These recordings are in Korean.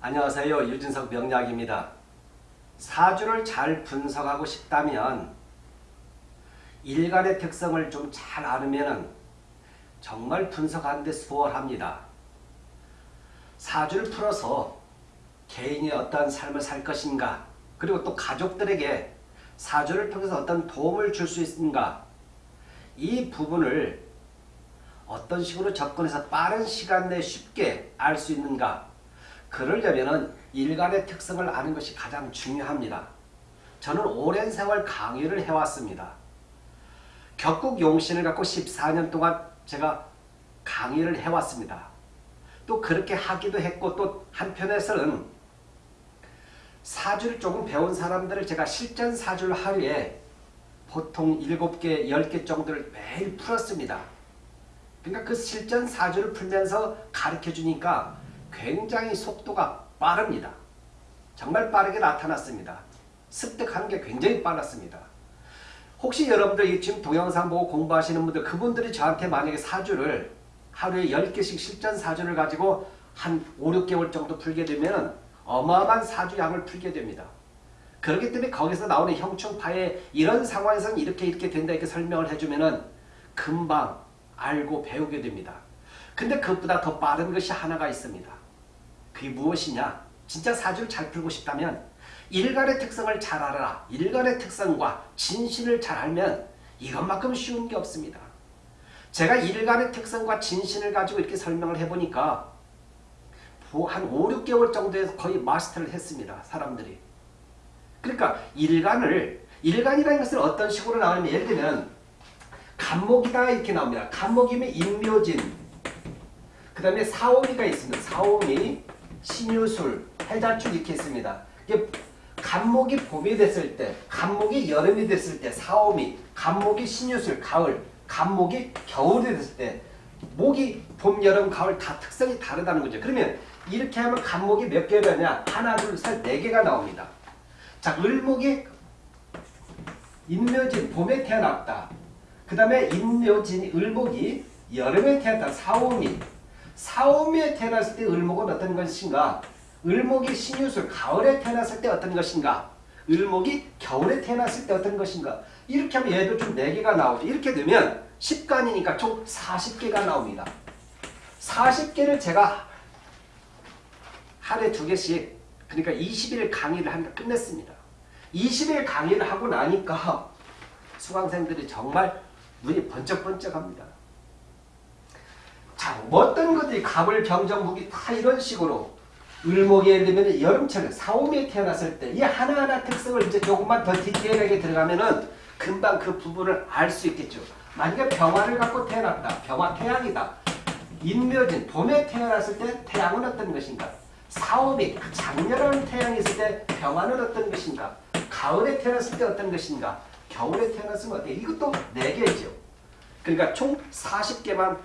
안녕하세요. 유진석 명약입니다 사주를 잘 분석하고 싶다면 일간의 특성을 좀 잘 알으면 정말 분석하는데 수월합니다. 사주를 풀어서 개인이 어떤 삶을 살 것인가 그리고 또 가족들에게 사주를 통해서 어떤 도움을 줄 수 있는가 이 부분을 어떤 식으로 접근해서 빠른 시간 내에 쉽게 알 수 있는가 그러려면 일간의 특성을 아는 것이 가장 중요합니다. 저는 오랜 세월 강의를 해왔습니다. 격국 용신을 갖고 14년 동안 제가 강의를 해왔습니다. 또 그렇게 하기도 했고 또 한편에서는 사주를 조금 배운 사람들을 제가 실전 사주를 하루에 보통 7개, 10개 정도를 매일 풀었습니다. 그러니까 그 실전 사주를 풀면서 가르쳐 주니까 굉장히 속도가 빠릅니다. 정말 빠르게 나타났습니다. 습득하는 게 굉장히 빨랐습니다. 혹시 여러분들 지금 동영상 보고 공부하시는 분들 그분들이 저한테 만약에 사주를 하루에 10개씩 실전 사주를 가지고 한 5, 6개월 정도 풀게 되면 어마어마한 사주양을 풀게 됩니다. 그렇기 때문에 거기서 나오는 형충파에 이런 상황에서는 이렇게 이렇게 된다 이렇게 설명을 해주면 금방 알고 배우게 됩니다. 근데 그것보다 더 빠른 것이 하나가 있습니다. 그게 무엇이냐? 진짜 사주를 잘 풀고 싶다면 일간의 특성을 잘 알아라. 일간의 특성과 진신을 잘 알면 이것만큼 쉬운 게 없습니다. 제가 일간의 특성과 진신을 가지고 이렇게 설명을 해보니까 한 5, 6개월 정도에서 거의 마스터를 했습니다. 사람들이. 그러니까 일간을 일간이라는 것은 어떤 식으로 나오냐면 예를 들면 간목이다 이렇게 나옵니다. 간목이면 인묘진 그 다음에 사오미가 있습니다. 사오미, 신유술, 해자축 이렇게 있습니다. 이게 간목이 봄이 됐을 때, 간목이 여름이 됐을 때, 사오미, 간목이 신유술, 가을, 간목이 겨울이 됐을 때 목이 봄, 여름, 가을 다 특성이 다르다는 거죠. 그러면 이렇게 하면 간목이 몇 개냐냐? 하나, 둘, 셋, 네 개가 나옵니다. 자, 을목이 인묘진, 봄에 태어났다. 그 다음에 인묘진, 을목이 여름에 태어났다. 사오미. 사오미에 태어났을 때 을목은 어떤 것인가? 을목이 신유술, 가을에 태어났을 때 어떤 것인가? 을목이 겨울에 태어났을 때 어떤 것인가? 이렇게 하면 얘도 좀 4개가 나오죠. 이렇게 되면 10간이니까 총 40개가 나옵니다. 40개를 제가 하루에 2개씩 그러니까 20일 강의를 한 끝냈습니다. 20일 강의를 하고 나니까 수강생들이 정말 눈이 번쩍번쩍합니다. 자, 어떤 것들이 갑을 병정 무기 다 이런 식으로 을목이 예를 들면 여름철에 사오미에 태어났을 때 이 하나하나 특성을 이제 조금만 더 디테일하게 들어가면은 금방 그 부분을 알 수 있겠죠. 만약에 병화를 갖고 태어났다. 병화 태양이다. 인묘진 봄에 태어났을 때 태양은 어떤 것인가? 사오미 장렬한 태양이 있을 때 병화는 어떤 것인가? 가을에 태어났을 때 어떤 것인가? 겨울에 태어났으면 어때? 이것도 4개죠. 그러니까 총 40개만 딱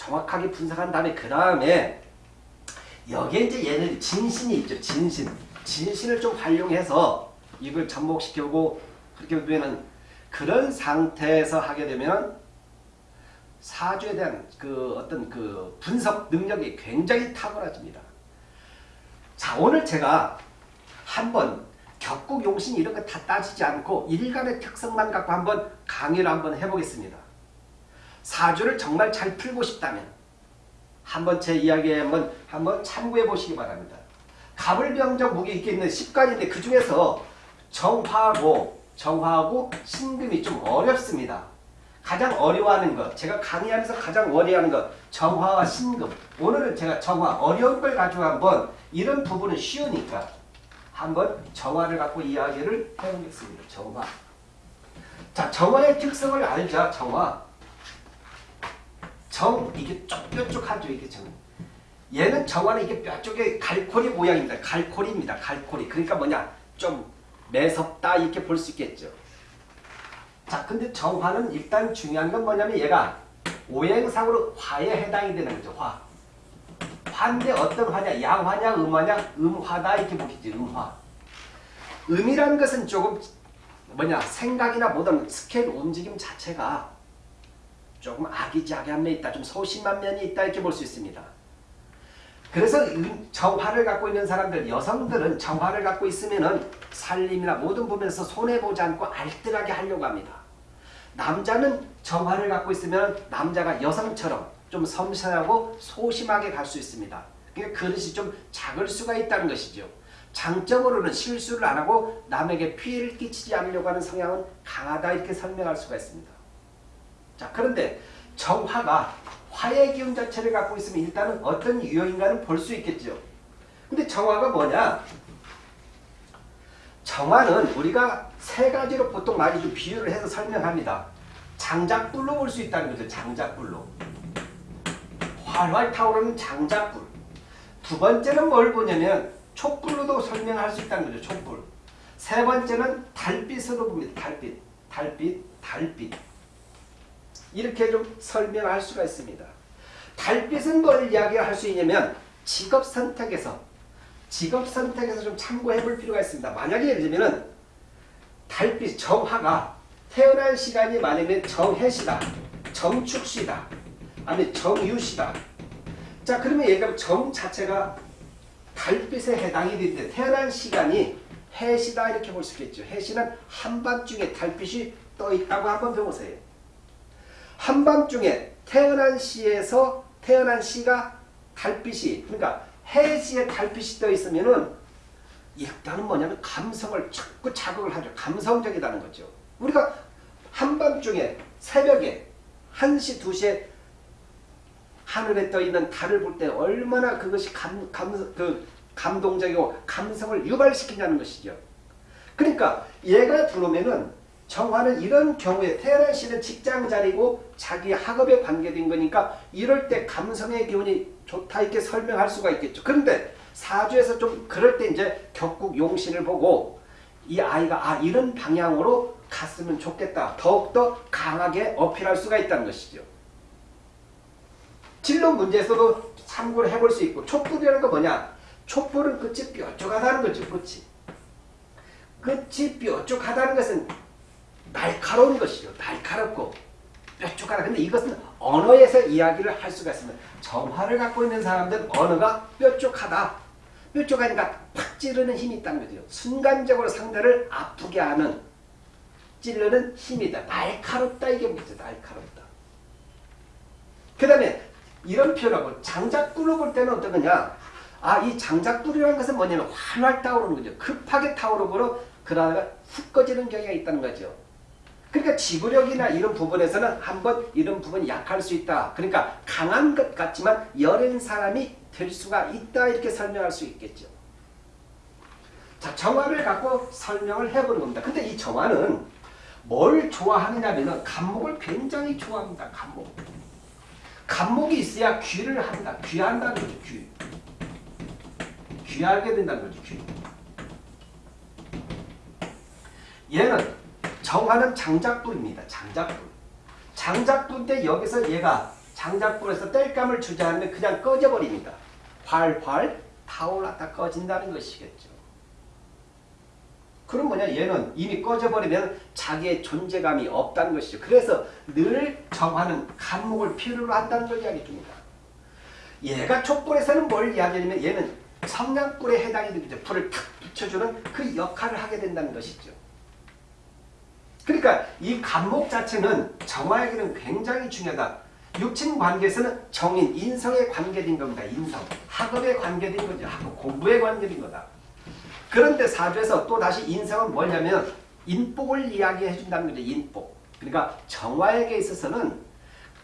정확하게 분석한 다음에 그 다음에 여기에 이제 얘는 진신이 있죠. 진신. 진신을 좀 활용해서 이걸 접목시키고 그렇게 되면 그런 상태에서 하게 되면 사주에 대한 그 어떤 그 분석 능력이 굉장히 탁월해집니다. 자 오늘 제가 한번 격국 용신 이런 거 다 따지지 않고 일간의 특성만 갖고 한번 강의를 한번 해보겠습니다. 사주를 정말 잘 풀고 싶다면 한번 제 이야기에 한번 한번 참고해 보시기 바랍니다. 가불병정 무기 있게 있는 10간인데 그 중에서 정화하고 정화하고 신금이 좀 어렵습니다. 가장 어려워하는 것, 제가 강의하면서 가장 어려워하는 것, 정화와 신금. 오늘은 제가 정화, 어려운 걸 가지고 한번 이런 부분은 쉬우니까 한번 정화를 갖고 이야기를 해보겠습니다. 정화. 자, 정화의 특성을 알자, 정화. 정, 이게 뾰족하죠, 이게 정. 얘는 정화는 이게 뾰족해 갈코리 모양입니다. 갈코리입니다. 갈코리. 그러니까 뭐냐, 좀 매섭다 이렇게 볼 수 있겠죠. 자, 근데 정화는 일단 중요한 건 뭐냐면 얘가 오행상으로 화에 해당이 되는 거죠. 화. 화인데 어떤 화냐? 양화냐? 음화냐? 음화다 이렇게 보겠지. 음화. 음이라는 것은 조금 뭐냐 생각이나 모든 스케일 움직임 자체가 조금 아기자기한 면이 있다. 좀 소심한 면이 있다 이렇게 볼 수 있습니다. 그래서 정화를 갖고 있는 사람들, 여성들은 정화를 갖고 있으면은 살림이나 모든 부분에서 손해보지 않고 알뜰하게 하려고 합니다. 남자는 정화를 갖고 있으면 남자가 여성처럼 좀 섬세하고 소심하게 갈 수 있습니다. 그러니까 그릇이 좀 작을 수가 있다는 것이죠. 장점으로는 실수를 안 하고 남에게 피해를 끼치지 않으려고 하는 성향은 강하다 이렇게 설명할 수가 있습니다. 자 그런데 정화가 화의 기운 자체를 갖고 있으면 일단은 어떤 유형인가는 볼 수 있겠죠. 근데 정화가 뭐냐? 정화는 우리가 세 가지로 보통 많이 좀 비유를 해서 설명합니다. 장작불로 볼 수 있다는 거죠. 장작불로. 활활 타오르는 장작불. 두 번째는 뭘 보냐면 촛불로도 설명할 수 있다는 거죠. 촛불. 세 번째는 달빛으로 봅니다. 달빛. 달빛. 달빛. 이렇게 좀 설명할 수가 있습니다. 달빛은 뭘 이야기할 수 있냐면 직업 선택에서 직업 선택에서 좀 참고해 볼 필요가 있습니다. 만약에 예를 들면 달빛 정화가 태어날 시간이 만약에 정해시다. 정축시다. 아니 정유시다. 자 그러면 얘가 정 자체가 달빛에 해당이 되는데 태어난 시간이 해시다 이렇게 볼 수 있겠죠. 해시는 한밤중에 달빛이 떠 있다고 한번 배우세요. 한밤중에 태어난 시에서 태어난 시가 달빛이 그러니까 해시에 달빛이 떠 있으면은 일단은 뭐냐면 감성을 자꾸 자극을 하죠. 감성적이라는 거죠. 우리가 한밤중에 새벽에 1시 2시에 하늘에 떠 있는 달을 볼 때 얼마나 그것이 감, 감, 그 감동적이고 감성을 유발시키냐는 것이죠. 그러니까 얘가 들어오면은 정화는 이런 경우에 태어난 시는 직장 자리고 자기 학업에 관계된 거니까 이럴 때 감성의 기운이 좋다 이렇게 설명할 수가 있겠죠. 그런데 사주에서 좀 그럴 때 이제 격국 용신을 보고 이 아이가 아 이런 방향으로 갔으면 좋겠다. 더욱더 강하게 어필할 수가 있다는 것이죠. 진로 문제에서도 참고를 해볼 수 있고 촛불이라는 거 뭐냐? 촛불은 끝이 뾰족하다는 거죠. 끝이. 끝이 뾰족하다는 것은 날카로운 것이죠. 날카롭고 뾰족하다. 근데 이것은 언어에서 이야기를 할 수가 있습니다. 정화를 갖고 있는 사람들은 언어가 뾰족하다. 뾰족하니까 팍 찌르는 힘이 있다는 거죠. 순간적으로 상대를 아프게 하는 찌르는 힘이다. 날카롭다 이게 뭐죠? 날카롭다. 그 다음에 이런 표현하고 장작불로 볼 때는 어떤 거냐? 아, 이 장작불이라는 것은 뭐냐면 활활 타오르는 거죠. 급하게 타오르고 그러다가 훅 꺼지는 경우가 있다는 거죠. 그러니까 지구력이나 이런 부분에서는 한번 이런 부분이 약할 수 있다. 그러니까 강한 것 같지만 여린 사람이 될 수가 있다. 이렇게 설명할 수 있겠죠. 자, 정화를 갖고 설명을 해보는 겁니다. 근데 이 정화는 뭘 좋아하느냐면 감목을 굉장히 좋아합니다. 감목. 감목이 있어야 귀를 한다. 귀한다는 거죠. 귀. 귀하게 된다는 거죠. 귀. 얘는 정화는 장작불입니다. 장작불. 장작불인데 여기서 얘가 장작불에서 땔감을 주지 않으면 그냥 꺼져버립니다. 활활 타올랐다 꺼진다는 것이겠죠. 그럼 뭐냐 얘는 이미 꺼져버리면 자기의 존재감이 없다는 것이죠. 그래서 늘 정화는 감목을 필요로 한다는 걸 이야기 줍니다. 얘가 촛불에서는 뭘 이야기하냐면 얘는 성냥불에 해당이 되죠. 불을 탁 붙여주는 그 역할을 하게 된다는 것이죠. 그러니까 이 감목 자체는 정화에게는 굉장히 중요하다. 육친 관계에서는 정인, 인성에 관계된 겁니다. 인성. 학업에 관계된 거죠. 학업 공부에 관계된 거다. 그런데 사주에서 또 다시 인성은 뭐냐면 인복을 이야기해 준다는 거죠. 인복. 그러니까 정화에게 있어서는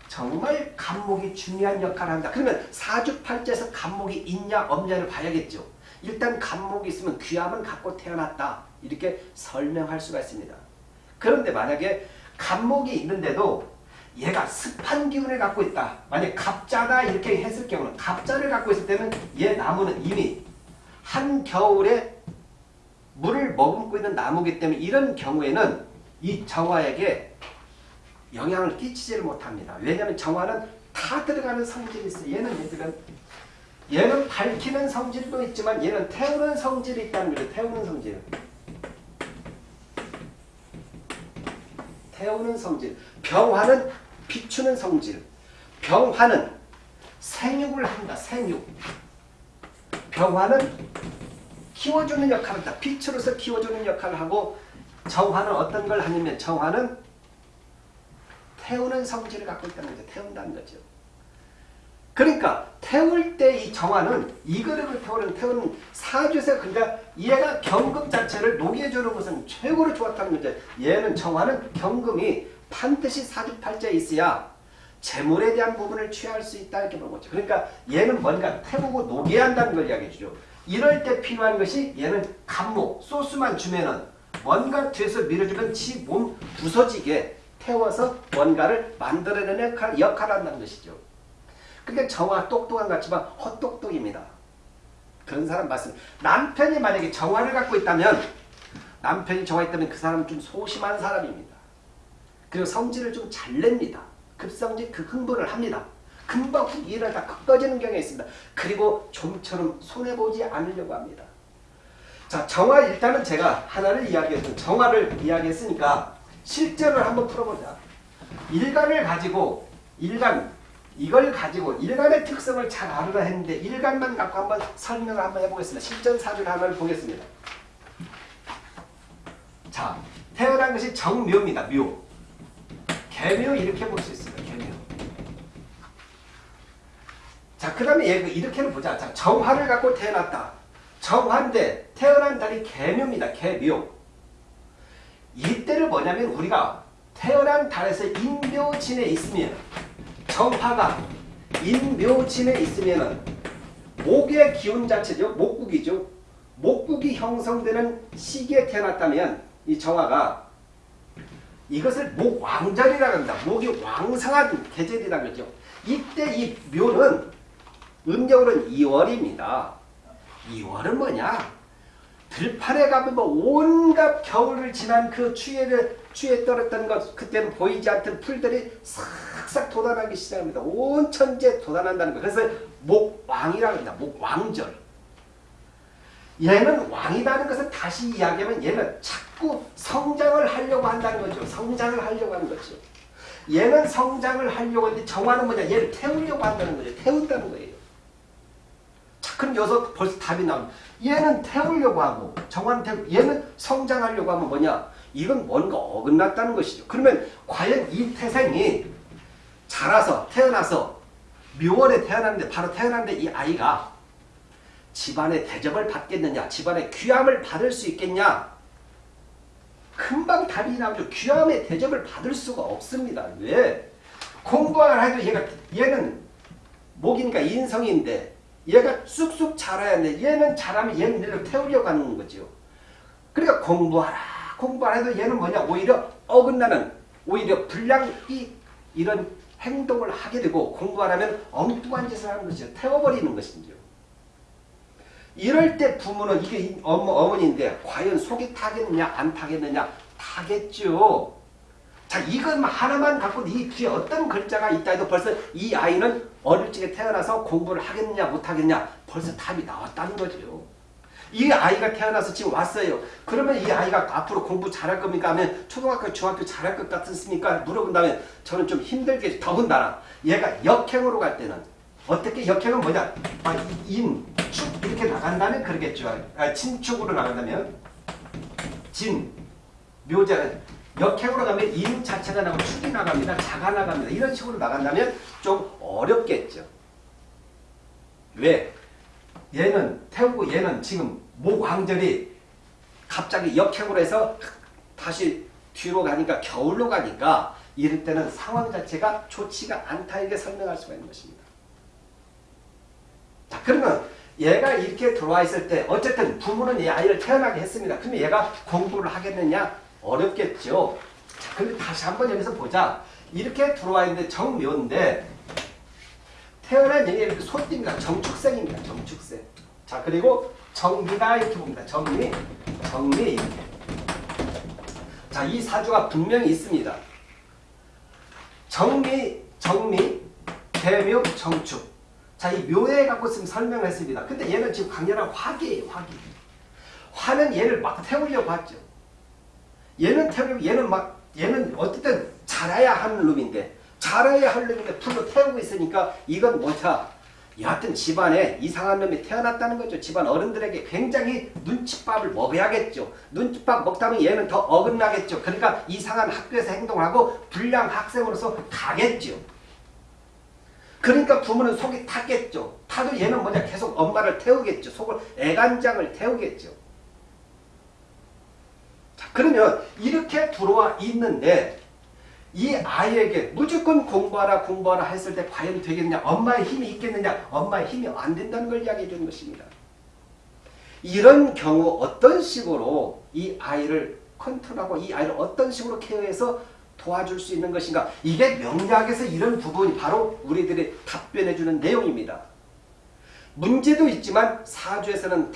정말 감목이 중요한 역할을 한다. 그러면 사주팔자에서 감목이 있냐 없냐를 봐야겠죠. 일단 감목이 있으면 귀함은 갖고 태어났다. 이렇게 설명할 수가 있습니다. 그런데 만약에 간목이 있는데도 얘가 습한 기운을 갖고 있다. 만약 갑자다 이렇게 했을 경우는 갑자를 갖고 있을 때는 얘 나무는 이미 한겨울에 물을 머금고 있는 나무기 때문에 이런 경우에는 이 정화에게 영향을 끼치지를 못합니다. 왜냐하면 정화는 다 들어가는 성질이 있어요. 얘는 얘들은 얘는 밝히는 성질도 있지만 얘는 태우는 성질이 있다는 거죠. 태우는 성질. 태우는 성질. 병화는 비추는 성질. 병화는 생육을 한다. 생육. 병화는 키워주는 역할을 한다. 빛으로서 키워주는 역할을 하고 정화는 어떤 걸 하냐면 정화는 태우는 성질을 갖고 있다는 거죠. 태운다는 거죠. 그러니까 태울 때 이 정화는 이 그릇을 태우는 태우는 사주에서 그러니까 얘가 경금 자체를 녹여주는 것은 최고로 좋았다는 거죠. 얘는 정화는 경금이 반드시 사주팔자에 있어야 재물에 대한 부분을 취할 수 있다 이렇게 보는 거죠. 그러니까 얘는 뭔가 태우고 녹여야 한다는 걸 이야기해 주죠. 이럴 때 필요한 것이 얘는 감목, 소스만 주면은 뭔가 뒤에서 밀어주면 지 몸 부서지게 태워서 뭔가를 만들어내는 역할, 역할을 한다는 것이죠. 그러니까 정화 똑똑한 것 같지만 헛똑똑입니다. 그런 사람 말씀. 남편이 만약에 정화를 갖고 있다면 남편이 정화 있다면 그 사람은 좀 소심한 사람입니다. 그리고 성질을 좀 잘 냅니다. 급성질 극흥분을 합니다. 금방 훅 일을 다 꺼지는 경향이 있습니다. 그리고 좀처럼 손해보지 않으려고 합니다. 자, 정화 일단은 제가 하나를 이야기했던 정화를 이야기했으니까 실전을 한번 풀어보자. 일간을 가지고 일간 이걸 가지고 일간의 특성을 잘 알으라 했는데 일간만 갖고 한번 설명을 한번 해보겠습니다. 실전 사주를 하나를 보겠습니다. 자, 태어난 것이 정묘입니다. 묘. 개묘 이렇게 볼 수 있습니다. 개묘. 자, 그 다음에 얘 이렇게는 보자. 자, 정화를 갖고 태어났다. 정화인데 태어난 달이 개묘입니다. 개묘. 이때를 뭐냐면 우리가 태어난 달에서 인묘진에 있으면 정화가 인묘진에 있으면 목의 기운 자체죠. 목국이죠. 목국이 형성되는 시기에 태어났다면 이 정화가 이것을 목왕절이라고 합니다. 목이 왕성한 계절이라고 그러죠. 이때 이 묘는 음력으로는 2월입니다. 2월은 뭐냐? 들판에 가면 뭐 온갖 겨울을 지난 그 추위를 추위에 떨었던 것 그때는 보이지 않던 풀들이 싹싹 돋아나기 시작합니다. 온 천지에 돋아난다는 거. 그래서 목왕이라고 합니다. 목왕절. 얘는 왕이라는 것을 다시 이야기하면 얘는 자꾸 성장을 하려고 한다는 거죠. 성장을 하려고 하는 거죠. 얘는 성장을 하려고 하는데 정화는 뭐냐? 얘를 태우려고 한다는 거죠. 태운다는 거예요. 자, 그럼 여기서 벌써 답이 나옵니다. 얘는 태우려고 하고 정화는 태우, 얘는 성장하려고 하면 뭐냐? 이건 뭔가 어긋났다는 것이죠. 그러면 과연 이 태생이 자라서 태어나서 묘월에 태어났는데 바로 태어났는데 이 아이가 집안의 대접을 받겠느냐 집안의 귀함을 받을 수 있겠냐 금방 답이 나오죠. 귀함의 대접을 받을 수가 없습니다. 왜? 공부를 해도 얘가 얘는 목이니까 인성인데 얘가 쑥쑥 자라야 돼. 얘는 자라면 얘는 얘를 태우려고 하는 거죠. 그러니까 공부하라. 공부하라 해도 얘는 뭐냐. 오히려 어긋나는 오히려 불량이 이런 행동을 하게 되고 공부하라면 엉뚱한 짓을 하는 것이죠. 태워버리는 것이죠. 이럴 때 부모는 이게 어머, 어머니인데 과연 속이 타겠느냐 안 타겠느냐 타겠죠. 자 이것만 하나만 갖고 이 뒤에 어떤 글자가 있다 해도 벌써 이 아이는 어릴 적에 태어나서 공부를 하겠느냐 못하겠냐 벌써 답이 나왔다는 거죠. 이 아이가 태어나서 지금 왔어요. 그러면 이 아이가 앞으로 공부 잘할 겁니까? 하면 초등학교, 중학교 잘할 것 같습니까? 물어본다면 저는 좀 힘들게 더군다나 얘가 역행으로 갈 때는 어떻게 역행은 뭐냐? 아, 인, 축 이렇게 나간다면 그러겠죠. 아, 친축으로 나간다면 진, 묘자는 역행으로 가면 인 자체가 나고 축이 나갑니다. 자가 나갑니다. 이런 식으로 나간다면 좀 어렵겠죠. 왜? 얘는 태우고 얘는 지금 목왕절이 갑자기 역행으로 해서 다시 뒤로 가니까 겨울로 가니까 이럴 때는 상황 자체가 좋지가 않다 이렇게 설명할 수가 있는 것입니다. 자 그러면 얘가 이렇게 들어와 있을 때 어쨌든 부모는 이 아이를 태어나게 했습니다. 그러면 얘가 공부를 하겠느냐? 어렵겠죠. 자, 그런데 다시 한번 여기서 보자. 이렇게 들어와 있는데 정묘인데 태어난 이렇게 소띠입니다. 정축생입니다. 정축생. 자 그리고 정미가 이렇게 봅니다. 정미, 정미. 자이 사주가 분명히 있습니다. 정미, 정미, 개묘, 정축. 자, 이 묘에 갖고 지금 설명을 했습니다. 근데 얘는 지금 강렬한 화기예요, 화기. 화는 얘를 막 태우려고 하죠. 얘는 태우려고, 얘는 막, 얘는 어쨌든 자라야 하는 놈인데, 자라야 할 놈인데 풀로 태우고 있으니까 이건 뭐냐. 여하튼 집안에 이상한 놈이 태어났다는 거죠. 집안 어른들에게 굉장히 눈칫밥을 먹여야겠죠. 눈칫밥 먹다면 얘는 더 어긋나겠죠. 그러니까 이상한 학교에서 행동하고 불량 학생으로서 가겠죠. 그러니까 부모는 속이 타겠죠. 타도 얘는 뭐냐 계속 엄마를 태우겠죠. 속을 애간장을 태우겠죠. 자 그러면 이렇게 들어와 있는데 이 아이에게 무조건 공부하라 공부하라 했을 때 과연 되겠냐 엄마의 힘이 있겠느냐 엄마의 힘이 안 된다는 걸 이야기해 주는 것입니다. 이런 경우 어떤 식으로 이 아이를 컨트롤하고 이 아이를 어떤 식으로 케어해서 도와줄 수 있는 것인가 이게 명리학에서 이런 부분이 바로 우리들이 답변해 주는 내용입니다. 문제도 있지만 사주에서는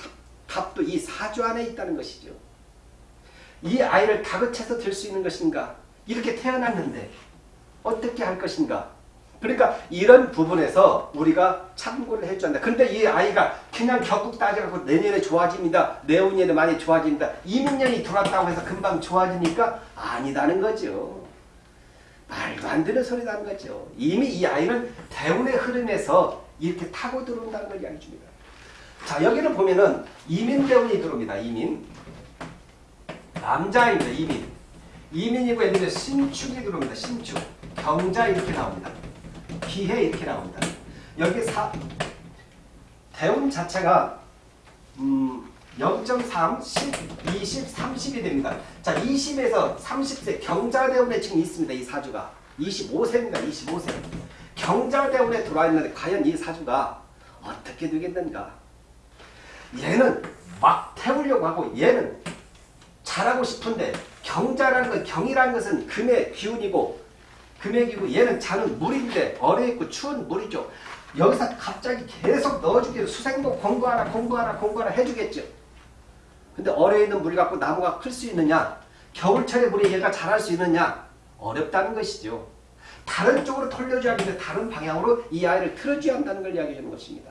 답도 이 사주 안에 있다는 것이죠. 이 아이를 다그쳐서 될수 있는 것인가 이렇게 태어났는데 어떻게 할 것인가 그러니까 이런 부분에서 우리가 참고를 해줘야 한다. 근데 이 아이가 그냥 격국 따져갖고 내년에 좋아집니다. 내후년에 많이 좋아집니다. 이민년이 들어왔다고 해서 금방 좋아지니까 아니다는 거죠. 말도 안 되는 소리라는 거죠. 이미 이 아이는 대운의 흐름에서 이렇게 타고 들어온다는 걸 이야기 줍니다. 자 여기는 보면은 이민대운이 들어옵니다. 이민. 남자입니다. 이민. 이민이고 얘는 신축이 들어옵니다. 신축. 경자 이렇게 나옵니다. 기해 이렇게 나옵니다. 여기 사, 대운 자체가 음, 0.3, 10, 20, 30이 됩니다. 자, 20에서 30세 경자대운에 지금 있습니다. 이 사주가. 25세입니다. 25세. 경자대운에 들어와 있는데 과연 이 사주가 어떻게 되겠는가? 얘는 막 태우려고 하고 얘는 잘하고 싶은데 경자라는 건 경이라는 것은 금의 기운이고 금액이고 얘는 자는 물인데 얼어있고 추운 물이죠. 여기서 갑자기 계속 넣어주기로 수생목 공부하라 공부하라 공부하라 해주겠죠. 근데 얼어있는 물 갖고 나무가 클 수 있느냐 겨울철에 물에 얘가 자랄 수 있느냐 어렵다는 것이죠. 다른 쪽으로 돌려줘야 하는데 다른 방향으로 이 아이를 틀어줘야 한다는 걸 이야기해 주는 것입니다.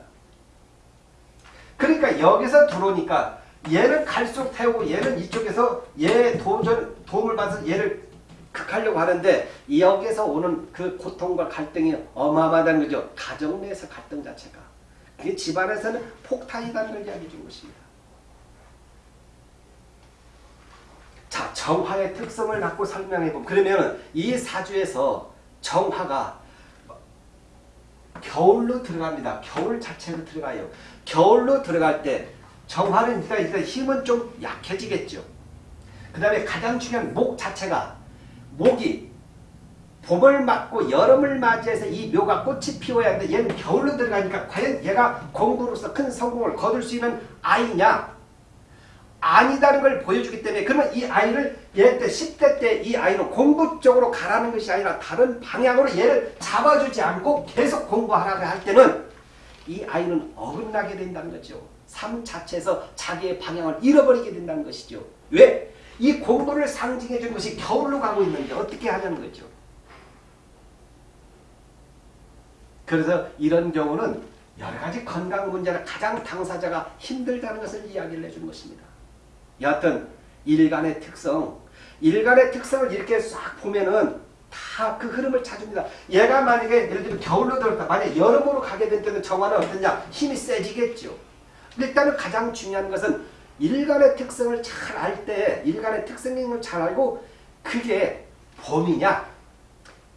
그러니까 여기서 들어오니까 얘는 갈수록 태우고 얘는 이쪽에서 얘 도전, 도움을 받아서 얘를 극하려고 하는데 여기에서 오는 그 고통과 갈등이 어마어마하다는 거죠. 가정 내에서 갈등 자체가. 그게 집안에서는 폭탄이라는 걸 이야기해 준 것입니다. 자, 정화의 특성을 갖고 설명해 보면 그러면 이 사주에서 정화가 겨울로 들어갑니다. 겨울 자체로 들어가요. 겨울로 들어갈 때 정화는 일단, 일단 힘은 좀 약해지겠죠. 그 다음에 가장 중요한 목 자체가 목이 봄을 맞고 여름을 맞이해서 이 묘가 꽃이 피워야 하는데 얘는 겨울로 들어가니까 과연 얘가 공부로서 큰 성공을 거둘 수 있는 아이냐? 아니다는 걸 보여주기 때문에 그러면 이 아이를 얘 때 10대 때 이 아이는 공부 쪽으로 가라는 것이 아니라 다른 방향으로 얘를 잡아주지 않고 계속 공부하라고 할 때는 이 아이는 어긋나게 된다는 거죠. 삶 자체에서 자기의 방향을 잃어버리게 된다는 것이죠. 왜? 이 공부를 상징해 준 것이 겨울로 가고 있는데 어떻게 하냐는 거죠. 그래서 이런 경우는 여러 가지 건강 문제나 가장 당사자가 힘들다는 것을 이야기를 해준 것입니다. 여하튼 일간의 특성, 일간의 특성을 이렇게 싹 보면은 다 그 흐름을 찾습니다. 얘가 만약에 예를 들면 겨울로 들었다. 만약 여름으로 가게 될 때는 정화는 어떠냐? 힘이 세지겠죠. 일단은 가장 중요한 것은 일간의 특성을 잘 알 때, 일간의 특성을 잘 알고 그게 봄이냐,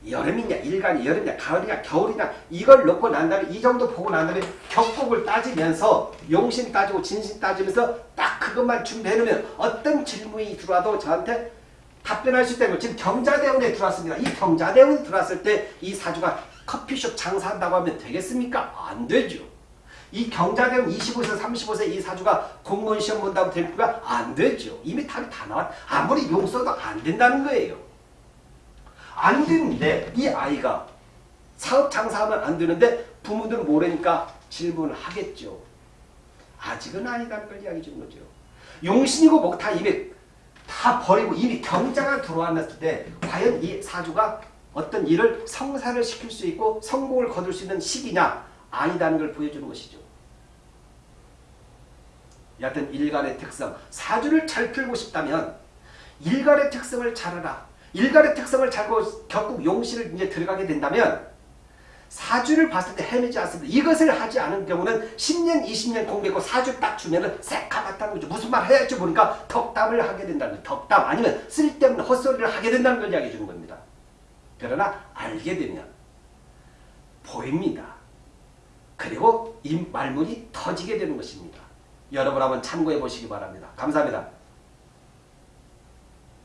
여름이냐, 일간이 여름이냐, 가을이냐, 겨울이냐 이걸 놓고 난 다음에 이 정도 보고 난 다음에 격국을 따지면서 용신 따지고 진신 따지면서 딱 그것만 준비해 놓으면 어떤 질문이 들어와도 저한테 답변할 수 있다는 거 지금 경자대운에 들어왔습니다. 이 경자대운에 들어왔을 때 이 사주가 커피숍 장사한다고 하면 되겠습니까? 안 되죠. 이 경자대운 25세, 35세 이 사주가 공무원 시험 본다고 될까? 안 되죠. 이미 답이 다 나왔. 아무리 용서도 안 된다는 거예요. 안 되는데 이 아이가 사업 장사하면 안 되는데 부모들은 모르니까 질문을 하겠죠. 아직은 아니다는 걸 이야기 주는 거죠. 용신이고 뭐다 이미 다 버리고 이미 경자가 들어왔을 때 과연 이 사주가 어떤 일을 성사를 시킬 수 있고 성공을 거둘 수 있는 시기냐 아니다는 걸 보여주는 것이죠. 여하튼 일간의 특성 사주를 잘 풀고 싶다면 일간의 특성을 잘 알아 일간의 특성을 잘고 결국 용신을 이제 들어가게 된다면 사주를 봤을 때 헤매지 않습니다. 이것을 하지 않은 경우는 10년, 20년 공부했고 사주 딱 주면은 새까맣다는 거죠. 무슨 말 해야지 모르니까 덕담을 하게 된다는 거죠. 덕담 아니면 쓸데없는 헛소리를 하게 된다는 걸 이야기해 주는 겁니다. 그러나 알게 되면 보입니다. 그리고 이 말문이 터지게 되는 것입니다. 여러분 한번 참고해 보시기 바랍니다. 감사합니다.